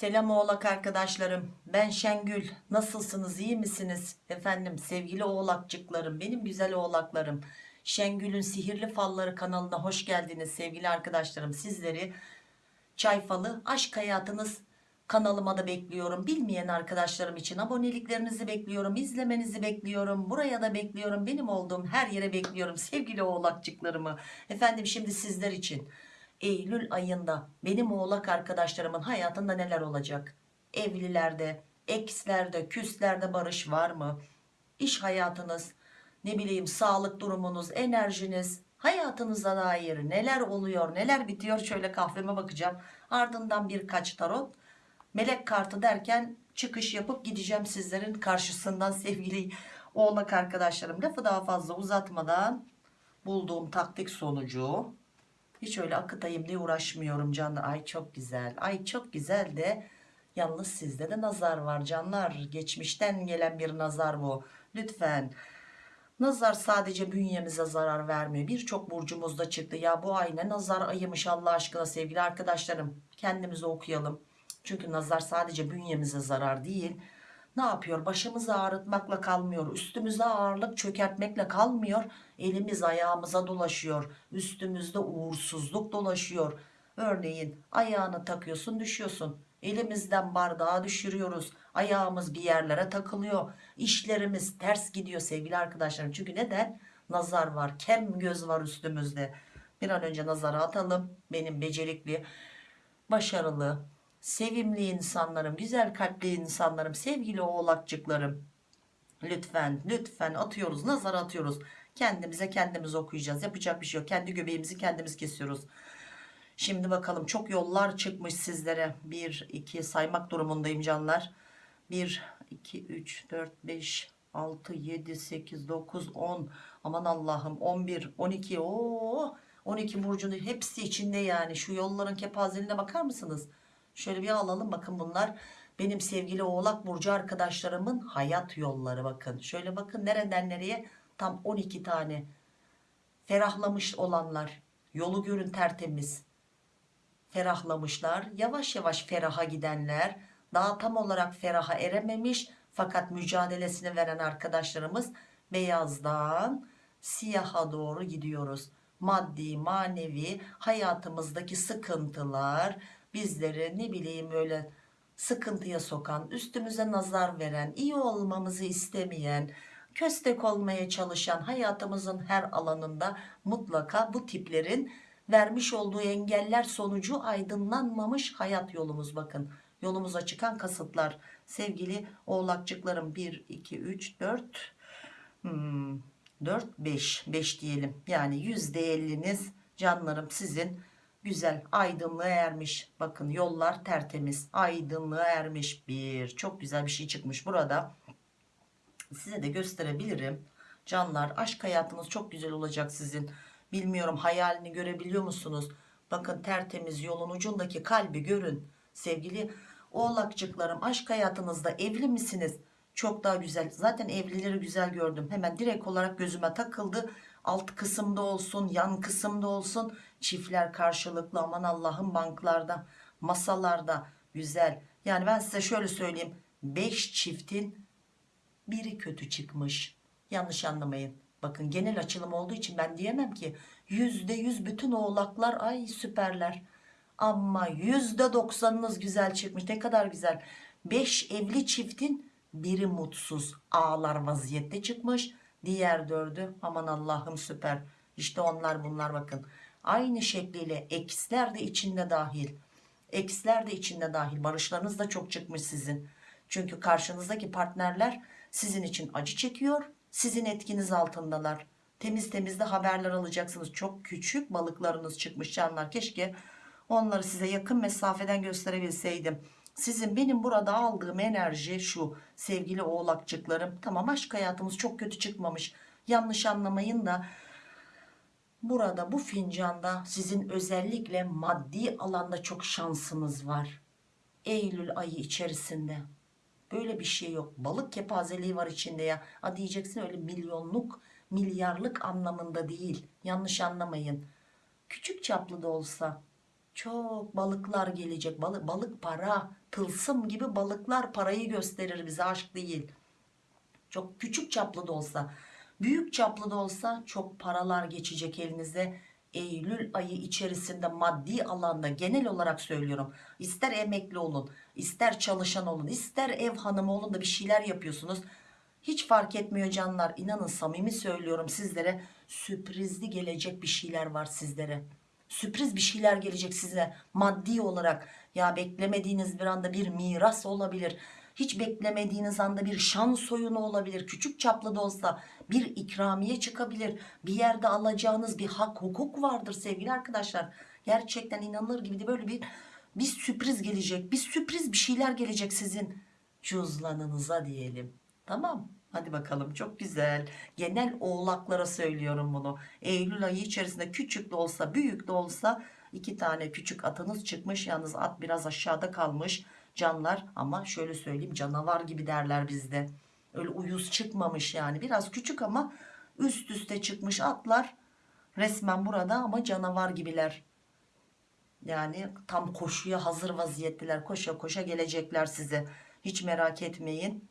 Selam oğlak arkadaşlarım. Ben Şengül. Nasılsınız? iyi misiniz? Efendim sevgili oğlakçıklarım, benim güzel oğlaklarım. Şengül'ün Sihirli Falları kanalına hoş geldiniz sevgili arkadaşlarım. Sizleri Çay Falı Aşk Hayatınız kanalıma da bekliyorum. Bilmeyen arkadaşlarım için aboneliklerinizi bekliyorum. izlemenizi bekliyorum. Buraya da bekliyorum. Benim olduğum her yere bekliyorum sevgili oğlakçıklarımı. Efendim şimdi sizler için Eylül ayında benim oğlak arkadaşlarımın hayatında neler olacak? Evlilerde, ekslerde, küslerde barış var mı? İş hayatınız, ne bileyim sağlık durumunuz, enerjiniz, hayatınıza dair neler oluyor, neler bitiyor? Şöyle kahveme bakacağım. Ardından birkaç tarot, melek kartı derken çıkış yapıp gideceğim sizlerin karşısından sevgili oğlak arkadaşlarım. Lafı daha fazla uzatmadan bulduğum taktik sonucu hiç öyle akıtayım diye uğraşmıyorum canlar. Ay çok güzel. Ay çok güzel de yalnız sizde de nazar var canlar. Geçmişten gelen bir nazar bu. Lütfen. Nazar sadece bünyemize zarar vermiyor. Birçok burcumuzda çıktı. Ya bu ay ne nazar ayımış Allah aşkına sevgili arkadaşlarım. Kendimizi okuyalım. Çünkü nazar sadece bünyemize zarar değil. Ne yapıyor? Başımızı ağrıtmakla kalmıyor. Üstümüze ağırlık çökertmekle kalmıyor. Elimiz ayağımıza dolaşıyor. Üstümüzde uğursuzluk dolaşıyor. Örneğin ayağını takıyorsun düşüyorsun. Elimizden bardağı düşürüyoruz. Ayağımız bir yerlere takılıyor. İşlerimiz ters gidiyor sevgili arkadaşlarım. Çünkü neden? Nazar var. Kem göz var üstümüzde. Bir an önce nazara atalım. Benim becerikli, başarılı, sevimli insanlarım, güzel kalpli insanlarım, sevgili oğlakçıklarım. Lütfen, lütfen atıyoruz, nazar atıyoruz. Kendimize kendimiz okuyacağız. Yapacak bir şey yok. Kendi göbeğimizi kendimiz kesiyoruz. Şimdi bakalım çok yollar çıkmış sizlere. 1, 2 saymak durumundayım canlar. 1, 2, 3, 4, 5, 6, 7, 8, 9, 10. Aman Allah'ım 11, 12. Oo, 12 burcunun hepsi içinde yani. Şu yolların kepazeliğine bakar mısınız? Şöyle bir alalım bakın bunlar. Benim sevgili oğlak burcu arkadaşlarımın hayat yolları bakın. Şöyle bakın nereden nereye tam 12 tane. Ferahlamış olanlar. Yolu görün tertemiz ferahlamışlar. Yavaş yavaş feraha gidenler, daha tam olarak feraha erememiş fakat mücadelesini veren arkadaşlarımız beyazdan siyaha doğru gidiyoruz. Maddi, manevi hayatımızdaki sıkıntılar bizleri ne bileyim öyle sıkıntıya sokan, üstümüze nazar veren, iyi olmamızı istemeyen, köstek olmaya çalışan hayatımızın her alanında mutlaka bu tiplerin vermiş olduğu engeller sonucu aydınlanmamış hayat yolumuz bakın. Yolumuza çıkan kasıtlar sevgili oğlakçıklarım 1, 2, 3, 4, hmm, 4, 5, 5 diyelim. Yani %50'niz canlarım sizin güzel aydınlığa ermiş. Bakın yollar tertemiz aydınlığa ermiş bir çok güzel bir şey çıkmış burada. Size de gösterebilirim. Canlar aşk hayatınız çok güzel olacak sizin. Bilmiyorum hayalini görebiliyor musunuz? Bakın tertemiz yolun ucundaki kalbi görün. Sevgili oğlakçıklarım aşk hayatınızda evli misiniz? Çok daha güzel. Zaten evlileri güzel gördüm. Hemen direkt olarak gözüme takıldı. Alt kısımda olsun, yan kısımda olsun. Çiftler karşılıklı aman Allah'ın banklarda, masalarda güzel. Yani ben size şöyle söyleyeyim. 5 çiftin biri kötü çıkmış. Yanlış anlamayın. Bakın genel açılım olduğu için ben diyemem ki yüzde yüz bütün oğlaklar ay süperler. Ama yüzde doksanınız güzel çıkmış ne kadar güzel. Beş evli çiftin biri mutsuz ağlar vaziyette çıkmış. Diğer dördü aman Allah'ım süper. İşte onlar bunlar bakın. Aynı şekliyle eksler de içinde dahil. Eksler de içinde dahil. Barışlarınız da çok çıkmış sizin. Çünkü karşınızdaki partnerler sizin için acı çekiyor sizin etkiniz altındalar. Temiz temiz de haberler alacaksınız. Çok küçük balıklarınız çıkmış canlar. Keşke onları size yakın mesafeden gösterebilseydim. Sizin benim burada aldığım enerji şu sevgili oğlakçıklarım. Tamam aşk hayatımız çok kötü çıkmamış. Yanlış anlamayın da burada bu fincanda sizin özellikle maddi alanda çok şansınız var. Eylül ayı içerisinde Böyle bir şey yok. Balık kepazeliği var içinde ya. A diyeceksin öyle milyonluk, milyarlık anlamında değil. Yanlış anlamayın. Küçük çaplı da olsa çok balıklar gelecek balık, balık para tılsım gibi balıklar parayı gösterir bize aşk değil çok küçük çaplı da olsa büyük çaplı da olsa çok paralar geçecek elinize. Eylül ayı içerisinde maddi alanda genel olarak söylüyorum. İster emekli olun ister çalışan olun ister ev hanımı olun da bir şeyler yapıyorsunuz. Hiç fark etmiyor canlar. İnanın samimi söylüyorum sizlere. Sürprizli gelecek bir şeyler var sizlere. Sürpriz bir şeyler gelecek size maddi olarak. Ya beklemediğiniz bir anda bir miras olabilir hiç beklemediğiniz anda bir şans oyunu olabilir. Küçük çaplı da olsa bir ikramiye çıkabilir. Bir yerde alacağınız bir hak hukuk vardır sevgili arkadaşlar. Gerçekten inanılır gibi de böyle bir bir sürpriz gelecek. Bir sürpriz bir şeyler gelecek sizin cüzdanınıza diyelim. Tamam. Hadi bakalım. Çok güzel. Genel oğlaklara söylüyorum bunu. Eylül ayı içerisinde küçük de olsa büyük de olsa iki tane küçük atınız çıkmış. Yalnız at biraz aşağıda kalmış canlar ama şöyle söyleyeyim canavar gibi derler bizde. Öyle uyuz çıkmamış yani. Biraz küçük ama üst üste çıkmış atlar resmen burada ama canavar gibiler. Yani tam koşuya hazır vaziyetteler koşa koşa gelecekler size. Hiç merak etmeyin.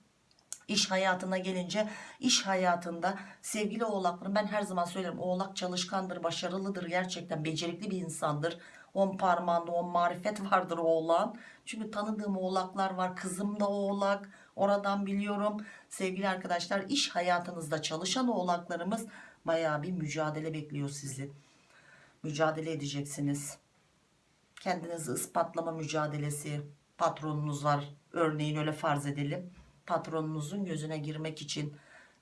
İş hayatına gelince iş hayatında sevgili oğlaklarım ben her zaman söylerim oğlak çalışkandır başarılıdır gerçekten becerikli bir insandır. On parmağında on marifet vardır oğlan çünkü tanıdığım oğlaklar var. Kızım da oğlak. Oradan biliyorum. Sevgili arkadaşlar iş hayatınızda çalışan oğlaklarımız baya bir mücadele bekliyor sizi. Mücadele edeceksiniz. Kendinizi ispatlama mücadelesi patronunuz var. Örneğin öyle farz edelim. Patronunuzun gözüne girmek için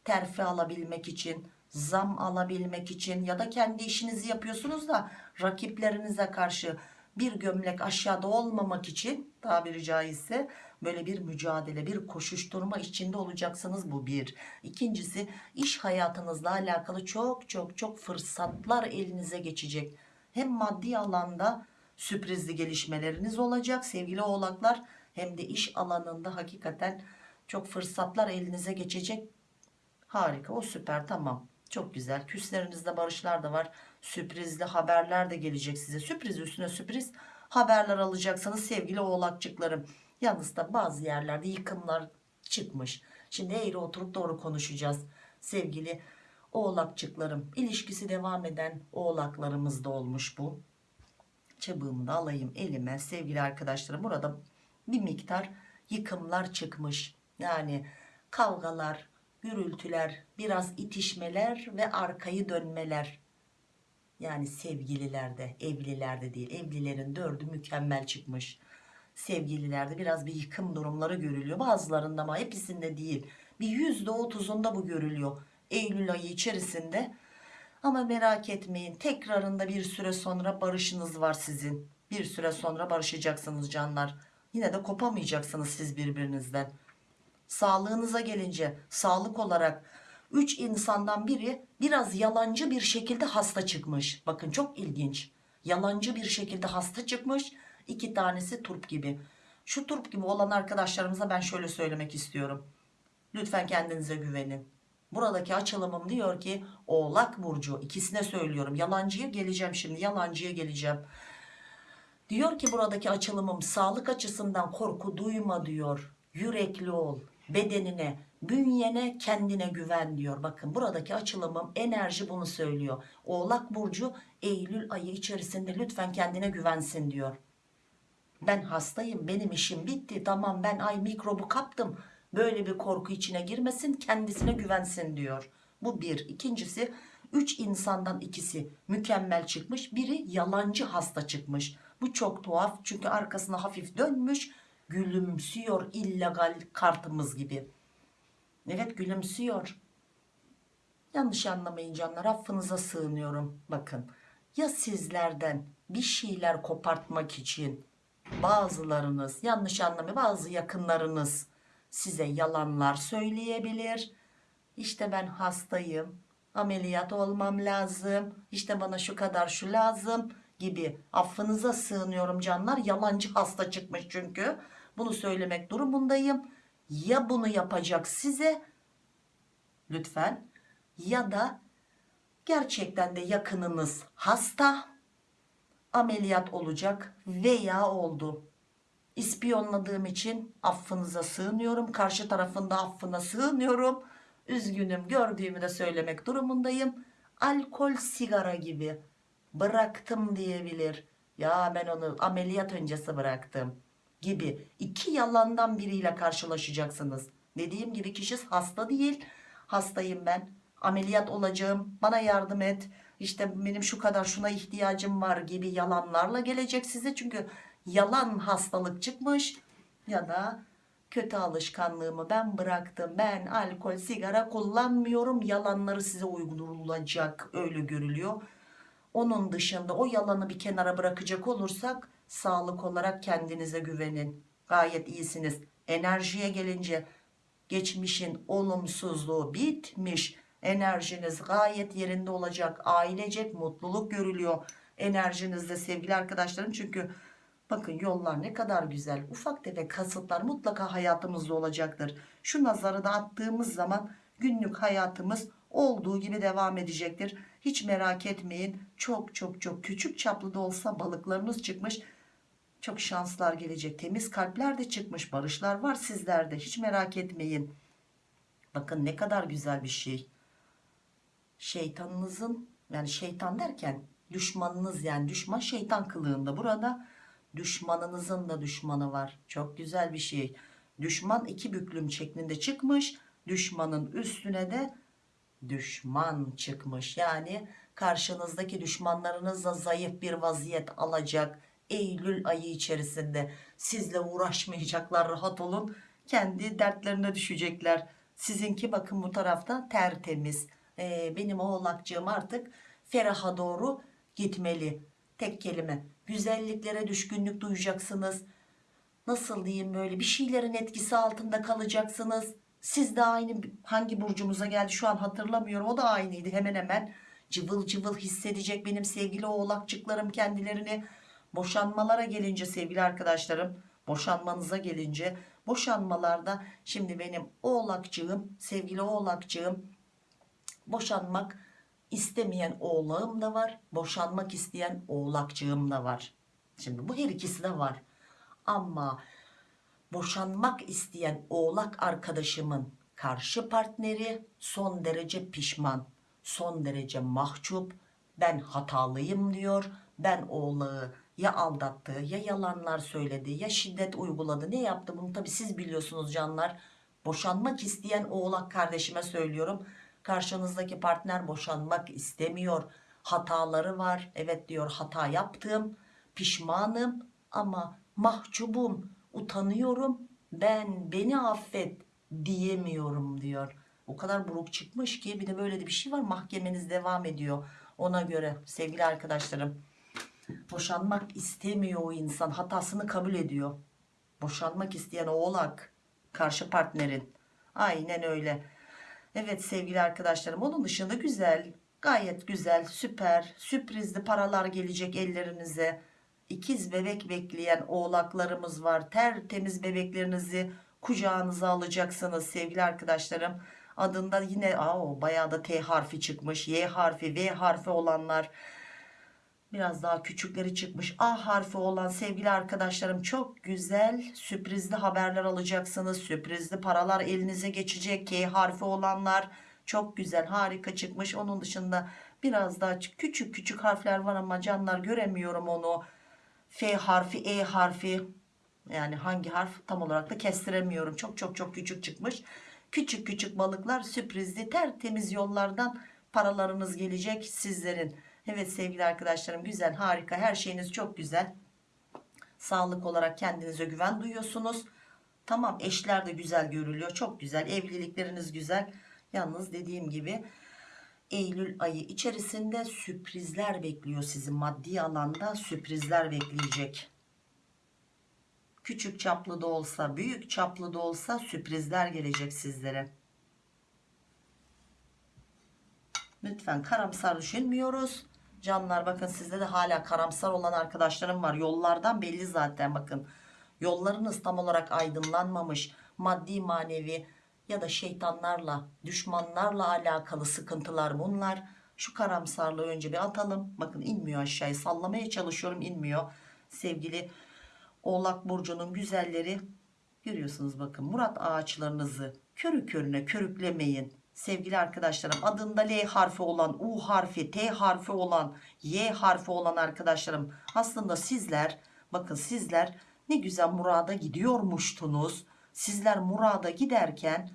terfi alabilmek için zam alabilmek için ya da kendi işinizi yapıyorsunuz da rakiplerinize karşı bir gömlek aşağıda olmamak için tabiri caizse böyle bir mücadele bir koşuşturma içinde olacaksınız bu bir. İkincisi iş hayatınızla alakalı çok çok çok fırsatlar elinize geçecek. Hem maddi alanda sürprizli gelişmeleriniz olacak sevgili oğlaklar. Hem de iş alanında hakikaten çok fırsatlar elinize geçecek. Harika o süper tamam çok güzel. Küslerinizde barışlar da var. Sürprizli haberler de gelecek size. Sürpriz üstüne sürpriz haberler alacaksınız sevgili oğlakçıklarım. Yalnız da bazı yerlerde yıkımlar çıkmış. Şimdi eğri oturup doğru konuşacağız sevgili oğlakçıklarım. İlişkisi devam eden oğlaklarımız da olmuş bu. Çabığımı da alayım elime sevgili arkadaşlarım. Burada bir miktar yıkımlar çıkmış. Yani kavgalar gürültüler biraz itişmeler ve arkayı dönmeler. Yani sevgililerde evlilerde değil. Evlilerin dördü mükemmel çıkmış. Sevgililerde biraz bir yıkım durumları görülüyor. Bazılarında ama hepsinde değil. Bir yüzde otuzunda bu görülüyor Eylül ayı içerisinde. Ama merak etmeyin tekrarında bir süre sonra barışınız var sizin. Bir süre sonra barışacaksınız canlar. Yine de kopamayacaksınız siz birbirinizden sağlığınıza gelince sağlık olarak 3 insandan biri biraz yalancı bir şekilde hasta çıkmış. Bakın çok ilginç. Yalancı bir şekilde hasta çıkmış. İki tanesi turp gibi. Şu turp gibi olan arkadaşlarımıza ben şöyle söylemek istiyorum. Lütfen kendinize güvenin. Buradaki açılımım diyor ki oğlak burcu ikisine söylüyorum. Yalancıya geleceğim şimdi yalancıya geleceğim. Diyor ki buradaki açılımım sağlık açısından korku duyma diyor. Yürekli ol bedenine bünyene kendine güven diyor. Bakın buradaki açılımım enerji bunu söylüyor. Oğlak burcu Eylül ayı içerisinde lütfen kendine güvensin diyor. Ben hastayım benim işim bitti. Tamam ben ay mikrobu kaptım. Böyle bir korku içine girmesin kendisine güvensin diyor. Bu bir. İkincisi üç insandan ikisi mükemmel çıkmış biri yalancı hasta çıkmış. Bu çok tuhaf çünkü arkasına hafif dönmüş gülümsüyor illegal kartımız gibi. Evet gülümsüyor. Yanlış anlamayın canlar affınıza sığınıyorum. Bakın ya sizlerden bir şeyler kopartmak için bazılarınız yanlış anlamayın bazı yakınlarınız size yalanlar söyleyebilir. İşte ben hastayım ameliyat olmam lazım işte bana şu kadar şu lazım gibi affınıza sığınıyorum canlar. Yalancı hasta çıkmış çünkü bunu söylemek durumundayım ya bunu yapacak size lütfen ya da gerçekten de yakınınız hasta ameliyat olacak veya oldu. İspiyonladığım için affınıza sığınıyorum. Karşı tarafında affına sığınıyorum. Üzgünüm gördüğümü de söylemek durumundayım. Alkol sigara gibi bıraktım diyebilir. Ya ben onu ameliyat öncesi bıraktım gibi iki yalandan biriyle karşılaşacaksınız. Dediğim gibi kişi hasta değil. Hastayım ben. Ameliyat olacağım. Bana yardım et. İşte benim şu kadar şuna ihtiyacım var gibi yalanlarla gelecek size. Çünkü yalan hastalık çıkmış ya da kötü alışkanlığımı ben bıraktım. Ben alkol, sigara kullanmıyorum. Yalanları size uygulanacak öyle görülüyor. Onun dışında o yalanı bir kenara bırakacak olursak sağlık olarak kendinize güvenin. Gayet iyisiniz. Enerjiye gelince geçmişin olumsuzluğu bitmiş. Enerjiniz gayet yerinde olacak. Ailecek mutluluk görülüyor enerjinizde sevgili arkadaşlarım. Çünkü bakın yollar ne kadar güzel. Ufak tefek kasıtlar mutlaka hayatımızda olacaktır. Şu nazarı da attığımız zaman günlük hayatımız olduğu gibi devam edecektir. Hiç merak etmeyin. Çok çok çok küçük çaplı da olsa balıklarınız çıkmış. Çok şanslar gelecek. Temiz kalpler de çıkmış. Barışlar var sizlerde. Hiç merak etmeyin. Bakın ne kadar güzel bir şey. Şeytanınızın yani şeytan derken düşmanınız yani düşman şeytan kılığında. Burada düşmanınızın da düşmanı var. Çok güzel bir şey. Düşman iki büklüm şeklinde çıkmış. Düşmanın üstüne de düşman çıkmış. Yani karşınızdaki düşmanlarınız da zayıf bir vaziyet alacak. Eylül ayı içerisinde sizle uğraşmayacaklar rahat olun. Kendi dertlerine düşecekler. Sizinki bakın bu tarafta tertemiz. Ee, benim oğlakcığım artık feraha doğru gitmeli. Tek kelime. Güzelliklere düşkünlük duyacaksınız. Nasıl diyeyim böyle bir şeylerin etkisi altında kalacaksınız. Siz de aynı hangi burcumuza geldi şu an hatırlamıyorum. O da aynıydı hemen hemen. Cıvıl cıvıl hissedecek benim sevgili oğlakçıklarım kendilerini. Boşanmalara gelince sevgili arkadaşlarım. Boşanmanıza gelince boşanmalarda şimdi benim oğlakçığım sevgili oğlakçığım boşanmak istemeyen oğlağım da var. Boşanmak isteyen oğlakçığım da var. Şimdi bu her ikisi de var. Ama boşanmak isteyen oğlak arkadaşımın karşı partneri son derece pişman. Son derece mahcup. Ben hatalıyım diyor. Ben oğlağı ya aldattı ya yalanlar söyledi ya şiddet uyguladı. Ne yaptı bunu tabi siz biliyorsunuz canlar. Boşanmak isteyen oğlak kardeşime söylüyorum Karşınızdaki partner boşanmak istemiyor. Hataları var. Evet diyor hata yaptım. Pişmanım ama mahcubum. Utanıyorum. Ben beni affet diyemiyorum diyor. O kadar buruk çıkmış ki bir de böyle de bir şey var. Mahkemeniz devam ediyor. Ona göre sevgili arkadaşlarım. Boşanmak istemiyor o insan. Hatasını kabul ediyor. Boşanmak isteyen oğlak. Karşı partnerin. Aynen öyle Evet sevgili arkadaşlarım onun dışında güzel gayet güzel süper sürprizli paralar gelecek ellerinize. İkiz bebek bekleyen oğlaklarımız var tertemiz bebeklerinizi kucağınıza alacaksınız sevgili arkadaşlarım. Adında yine aa, bayağı da T harfi çıkmış Y harfi V harfi olanlar biraz daha küçükleri çıkmış. A harfi olan sevgili arkadaşlarım çok güzel sürprizli haberler alacaksınız. Sürprizli paralar elinize geçecek. K harfi olanlar çok güzel harika çıkmış. Onun dışında biraz daha küçük küçük harfler var ama canlar göremiyorum onu. F harfi E harfi yani hangi harf tam olarak da kestiremiyorum. Çok çok çok küçük çıkmış. Küçük küçük balıklar sürprizli tertemiz yollardan paralarınız gelecek sizlerin Evet sevgili arkadaşlarım güzel harika her şeyiniz çok güzel. Sağlık olarak kendinize güven duyuyorsunuz. Tamam eşler de güzel görülüyor çok güzel evlilikleriniz güzel. Yalnız dediğim gibi Eylül ayı içerisinde sürprizler bekliyor sizi maddi alanda sürprizler bekleyecek. Küçük çaplı da olsa büyük çaplı da olsa sürprizler gelecek sizlere. Lütfen karamsar düşünmüyoruz. Canlar bakın sizde de hala karamsar olan arkadaşlarım var. Yollardan belli zaten bakın. Yollarınız tam olarak aydınlanmamış. Maddi manevi ya da şeytanlarla, düşmanlarla alakalı sıkıntılar bunlar. Şu karamsarlığı önce bir atalım. Bakın inmiyor aşağıya. Sallamaya çalışıyorum inmiyor. Sevgili Oğlak Burcu'nun güzelleri görüyorsunuz bakın. Murat ağaçlarınızı körü körüne körüklemeyin. Sevgili arkadaşlarım adında L harfi olan, U harfi, T harfi olan, Y harfi olan arkadaşlarım aslında sizler bakın sizler ne güzel murada gidiyormuştunuz. Sizler murada giderken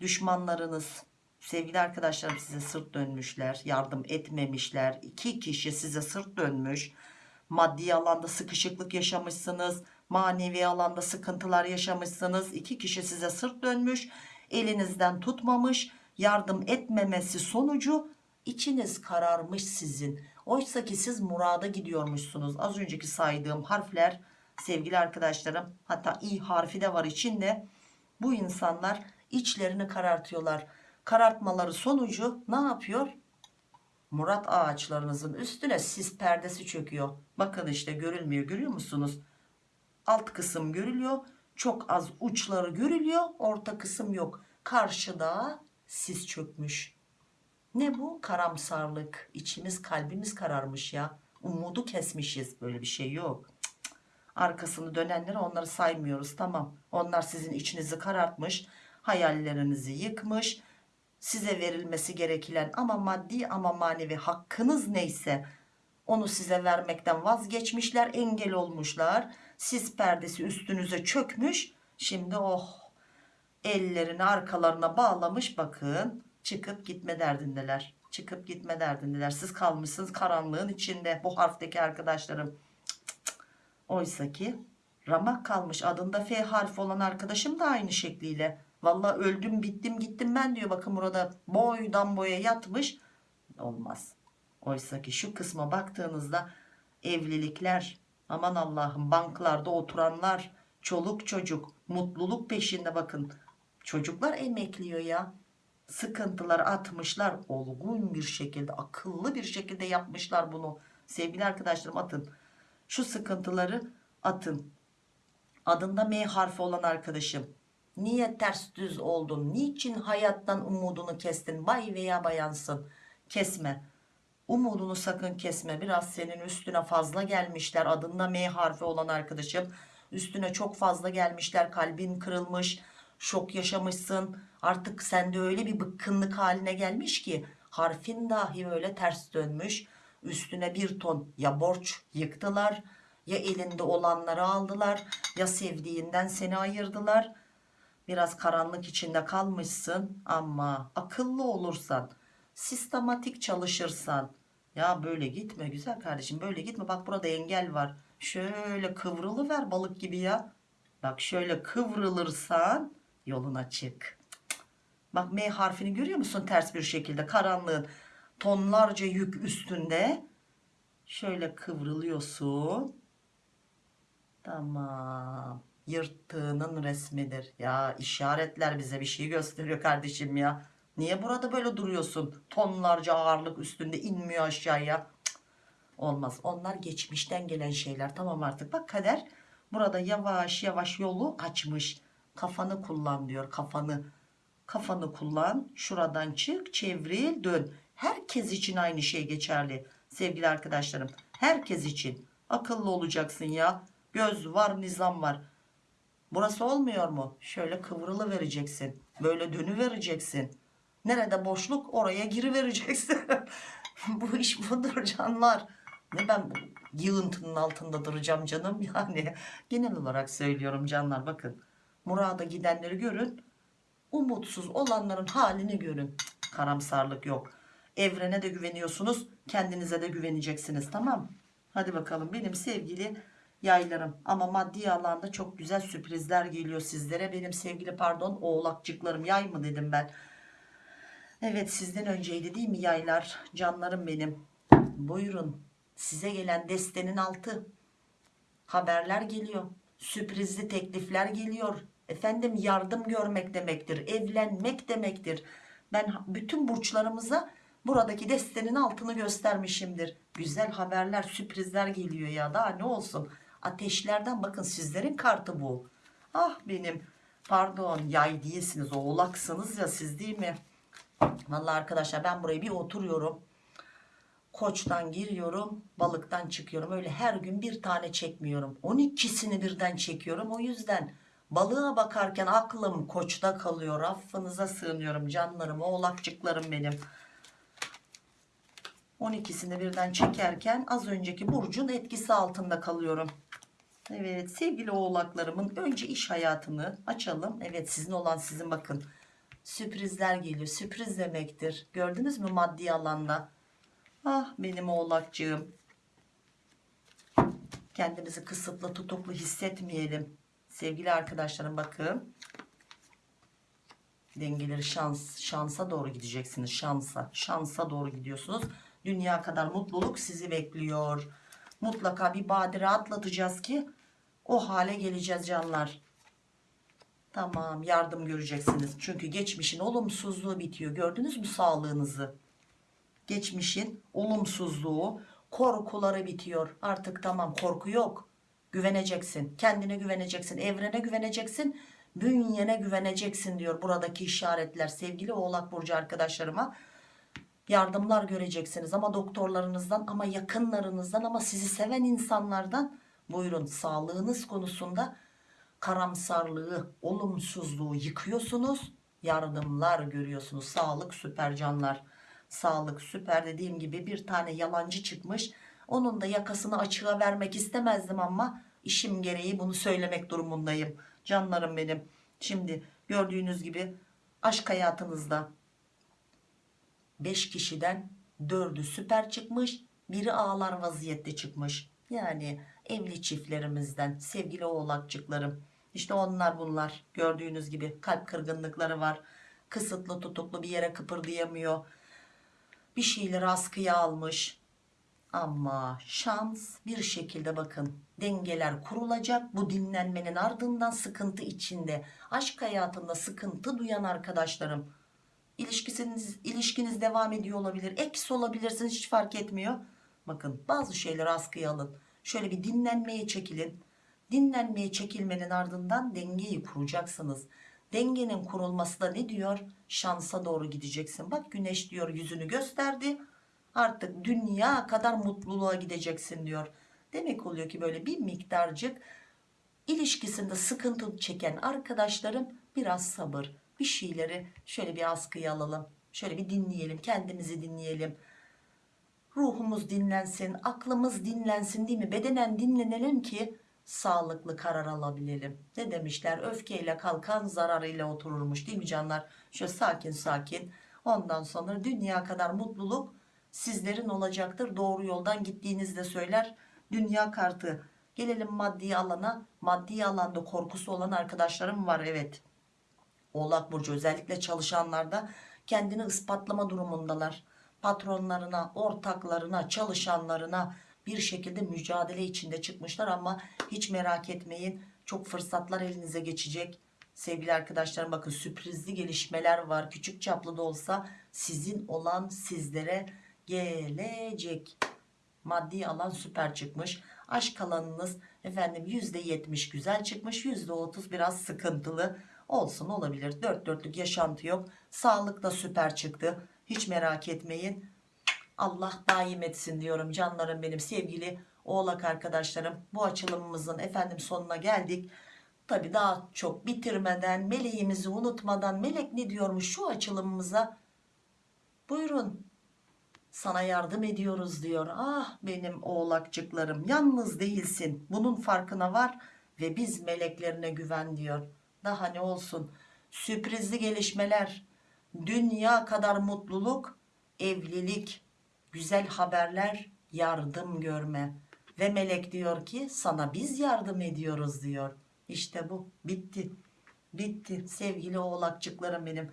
düşmanlarınız sevgili arkadaşlarım size sırt dönmüşler yardım etmemişler. İki kişi size sırt dönmüş. Maddi alanda sıkışıklık yaşamışsınız manevi alanda sıkıntılar yaşamışsınız. İki kişi size sırt dönmüş elinizden tutmamış yardım etmemesi sonucu içiniz kararmış sizin. Oysa ki siz murada gidiyormuşsunuz. Az önceki saydığım harfler sevgili arkadaşlarım hatta i harfi de var içinde. Bu insanlar içlerini karartıyorlar. Karartmaları sonucu ne yapıyor? Murat ağaçlarınızın üstüne sis perdesi çöküyor. Bakın işte görülmüyor görüyor musunuz? Alt kısım görülüyor çok az uçları görülüyor orta kısım yok. Karşıda sis çökmüş. Ne bu? Karamsarlık. İçimiz kalbimiz kararmış ya. Umudu kesmişiz. Böyle bir şey yok. Arkasını dönenleri onları saymıyoruz. Tamam. Onlar sizin içinizi karartmış hayallerinizi yıkmış size verilmesi gereken ama maddi ama manevi hakkınız neyse onu size vermekten vazgeçmişler engel olmuşlar sis perdesi üstünüze çökmüş. Şimdi oh ellerini arkalarına bağlamış bakın. Çıkıp gitme derdindeler. Çıkıp gitme derdindeler. Siz kalmışsınız karanlığın içinde bu harfteki arkadaşlarım. Cık. Oysa ki ramak kalmış. Adında F harfi olan arkadaşım da aynı şekliyle. Vallahi öldüm bittim gittim ben diyor. Bakın burada boydan boya yatmış. Olmaz. Oysa ki şu kısma baktığınızda evlilikler aman Allah'ım banklarda oturanlar çoluk çocuk mutluluk peşinde bakın. Çocuklar emekliyor ya. Sıkıntılar atmışlar olgun bir şekilde akıllı bir şekilde yapmışlar bunu. Sevgili arkadaşlarım atın. Şu sıkıntıları atın. Adında M harfi olan arkadaşım. Niye ters düz oldun? Niçin hayattan umudunu kestin? Bay veya bayansın. Kesme umudunu sakın kesme. Biraz senin üstüne fazla gelmişler. Adında M harfi olan arkadaşım. Üstüne çok fazla gelmişler. Kalbin kırılmış. Şok yaşamışsın. Artık sende öyle bir bıkkınlık haline gelmiş ki harfin dahi öyle ters dönmüş. Üstüne bir ton ya borç yıktılar ya elinde olanları aldılar ya sevdiğinden seni ayırdılar. Biraz karanlık içinde kalmışsın ama akıllı olursan sistematik çalışırsan ya böyle gitme güzel kardeşim böyle gitme. Bak burada engel var. Şöyle kıvrılıver balık gibi ya. Bak şöyle kıvrılırsan yolun açık bak M harfini görüyor musun ters bir şekilde? Karanlığın tonlarca yük üstünde. Şöyle kıvrılıyorsun. Tamam. Yırttığının resmidir. Ya işaretler bize bir şey gösteriyor kardeşim ya niye burada böyle duruyorsun? Tonlarca ağırlık üstünde inmiyor aşağıya. Cık, olmaz. Onlar geçmişten gelen şeyler. Tamam artık. Bak kader burada yavaş yavaş yolu açmış. Kafanı kullan diyor kafanı. Kafanı kullan şuradan çık çevril dön. Herkes için aynı şey geçerli sevgili arkadaşlarım. Herkes için. Akıllı olacaksın ya. Göz var nizam var. Burası olmuyor mu? Şöyle kıvrılı vereceksin. Böyle dönü vereceksin nerede boşluk? Oraya giri vereceksin bu iş budur canlar. Ne ben bu yığıntının altında duracağım canım? Yani genel olarak söylüyorum canlar bakın. Murada gidenleri görün. Umutsuz olanların halini görün. Karamsarlık yok. Evrene de güveniyorsunuz kendinize de güveneceksiniz tamam? Hadi bakalım benim sevgili yaylarım. Ama maddi alanda çok güzel sürprizler geliyor sizlere. Benim sevgili pardon oğlakçıklarım yay mı dedim ben evet sizden önceydi değil mi yaylar? Canlarım benim. Buyurun size gelen destenin altı. Haberler geliyor sürprizli teklifler geliyor. Efendim yardım görmek demektir evlenmek demektir. Ben bütün burçlarımıza buradaki destenin altını göstermişimdir. Güzel haberler sürprizler geliyor ya daha ne olsun? Ateşlerden bakın sizlerin kartı bu. Ah benim pardon yay değilsiniz oğlaksınız ya siz değil mi Vallahi arkadaşlar ben buraya bir oturuyorum. Koçtan giriyorum, balıktan çıkıyorum. Öyle her gün bir tane çekmiyorum. 12'sini birden çekiyorum. O yüzden balığa bakarken aklım koçta kalıyor. Affınıza sığınıyorum canlarım, oğlakçıklarım benim. 12'sini birden çekerken az önceki burcun etkisi altında kalıyorum. Evet sevgili oğlaklarımın önce iş hayatını açalım. Evet sizin olan sizin bakın. Sürprizler geliyor. Sürpriz demektir. Gördünüz mü maddi alanda? Ah benim oğlakcığım. Kendimizi kısıtlı tutuklu hissetmeyelim. Sevgili arkadaşlarım bakın. Dengeleri şans, şansa doğru gideceksiniz. Şansa, şansa doğru gidiyorsunuz. Dünya kadar mutluluk sizi bekliyor. Mutlaka bir badire atlatacağız ki o hale geleceğiz canlar. Tamam yardım göreceksiniz. Çünkü geçmişin olumsuzluğu bitiyor. Gördünüz mü sağlığınızı? Geçmişin olumsuzluğu, korkuları bitiyor. Artık tamam korku yok. Güveneceksin. Kendine güveneceksin. Evrene güveneceksin. Bünyene güveneceksin diyor buradaki işaretler. Sevgili Oğlak Burcu arkadaşlarıma yardımlar göreceksiniz ama doktorlarınızdan ama yakınlarınızdan ama sizi seven insanlardan buyurun sağlığınız konusunda karamsarlığı olumsuzluğu yıkıyorsunuz. Yardımlar görüyorsunuz. Sağlık süper canlar. Sağlık süper dediğim gibi bir tane yalancı çıkmış. Onun da yakasını açığa vermek istemezdim ama işim gereği bunu söylemek durumundayım. Canlarım benim. Şimdi gördüğünüz gibi aşk hayatınızda 5 kişiden 4'ü süper çıkmış biri ağlar vaziyette çıkmış. Yani evli çiftlerimizden sevgili oğlakçıklarım işte onlar bunlar. Gördüğünüz gibi kalp kırgınlıkları var. Kısıtlı tutuklu bir yere kıpırdayamıyor. Bir şeyleri askıya almış. Ama şans bir şekilde bakın dengeler kurulacak. Bu dinlenmenin ardından sıkıntı içinde aşk hayatında sıkıntı duyan arkadaşlarım ilişkisiniz, ilişkiniz devam ediyor olabilir eksi olabilirsiniz hiç fark etmiyor. Bakın bazı şeyleri askıya alın. Şöyle bir dinlenmeye çekilin dinlenmeye çekilmenin ardından dengeyi kuracaksınız. Dengenin kurulması da ne diyor? Şansa doğru gideceksin. Bak güneş diyor yüzünü gösterdi. Artık dünya kadar mutluluğa gideceksin diyor. Demek oluyor ki böyle bir miktarcık ilişkisinde sıkıntı çeken arkadaşlarım biraz sabır. Bir şeyleri şöyle bir askıya alalım. Şöyle bir dinleyelim kendimizi dinleyelim. Ruhumuz dinlensin aklımız dinlensin değil mi? Bedenen dinlenelim ki sağlıklı karar alabilelim. Ne demişler? Öfkeyle kalkan zararıyla otururmuş değil mi canlar? Şöyle sakin sakin. Ondan sonra dünya kadar mutluluk sizlerin olacaktır. Doğru yoldan gittiğinizde söyler. Dünya kartı. Gelelim maddi alana. Maddi alanda korkusu olan arkadaşlarım var evet. Oğlak Burcu özellikle çalışanlarda kendini ispatlama durumundalar. Patronlarına, ortaklarına, çalışanlarına bir şekilde mücadele içinde çıkmışlar ama hiç merak etmeyin. Çok fırsatlar elinize geçecek. Sevgili arkadaşlarım bakın sürprizli gelişmeler var. Küçük çaplı da olsa sizin olan sizlere gelecek. Maddi alan süper çıkmış. Aşk alanınız efendim %70 güzel çıkmış. %30 biraz sıkıntılı olsun olabilir dört dörtlük yaşantı yok sağlık da süper çıktı hiç merak etmeyin Allah daim etsin diyorum canlarım benim sevgili oğlak arkadaşlarım. Bu açılımımızın efendim sonuna geldik. Tabi daha çok bitirmeden meleğimizi unutmadan melek ne diyormuş şu açılımımıza? Buyurun sana yardım ediyoruz diyor. Ah benim oğlakçıklarım yalnız değilsin bunun farkına var ve biz meleklerine güven diyor. Daha ne olsun sürprizli gelişmeler dünya kadar mutluluk evlilik güzel haberler yardım görme. Ve melek diyor ki sana biz yardım ediyoruz diyor. İşte bu. Bitti. Bitti. Sevgili oğlakçıklarım benim.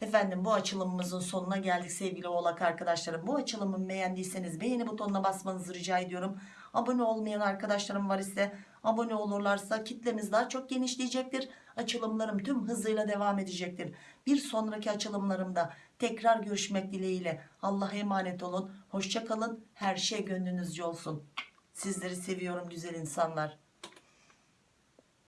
Efendim bu açılımımızın sonuna geldik sevgili oğlak arkadaşlarım. Bu açılımı beğendiyseniz beğeni butonuna basmanızı rica ediyorum. Abone olmayan arkadaşlarım var ise abone olurlarsa kitlemiz daha çok genişleyecektir. Açılımlarım tüm hızıyla devam edecektir. Bir sonraki açılımlarımda tekrar görüşmek dileğiyle. Allah'a emanet olun. Hoşçakalın her şey gönlünüzce olsun. Sizleri seviyorum güzel insanlar